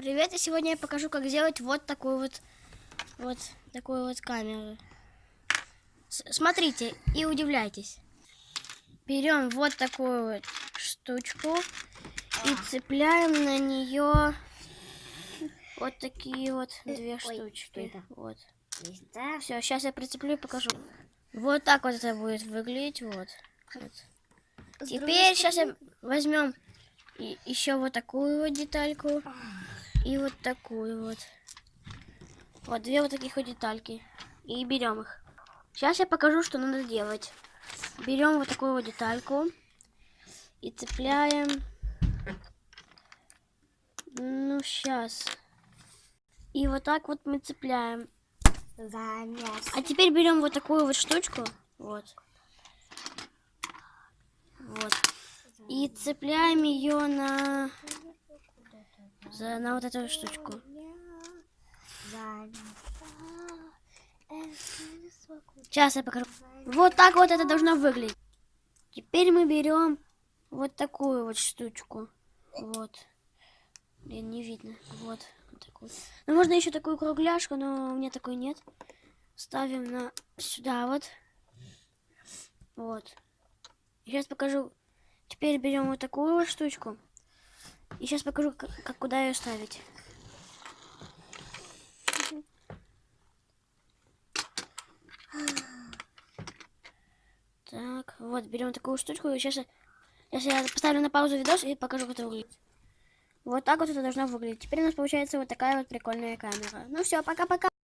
привет! И сегодня я покажу, как сделать вот такую вот, вот такую вот камеру. С смотрите и удивляйтесь. Берем вот такую вот штучку и цепляем на нее вот такие вот две Ой, штучки. это? Вот. Да? Все, сейчас я прицеплю и покажу. Вот так вот это будет выглядеть. Вот. Вот. Теперь сейчас возьмем еще вот такую вот детальку и вот такую вот. Вот две вот таких вот детальки. И берем их. Сейчас я покажу, что надо делать. Берем вот такую вот детальку и цепляем. Ну, сейчас. И вот так вот мы цепляем. Замес. А теперь берем вот такую вот штучку. Вот. Вот. И цепляем ее на, за, на вот эту штучку. Сейчас я покажу. Вот так вот это должно выглядеть. Теперь мы берем вот такую вот штучку. Вот. Блин, не видно. Вот. вот такую. Ну, можно еще такую кругляшку, но у меня такой нет. Ставим на сюда вот. Вот. Сейчас покажу. Теперь берем вот такую вот штучку. И сейчас покажу, как, как куда ее ставить. Так, вот, берем такую штучку. И сейчас, сейчас я поставлю на паузу видос и покажу, как это выглядит. Вот так вот это должно выглядеть. Теперь у нас получается вот такая вот прикольная камера. Ну все, пока-пока.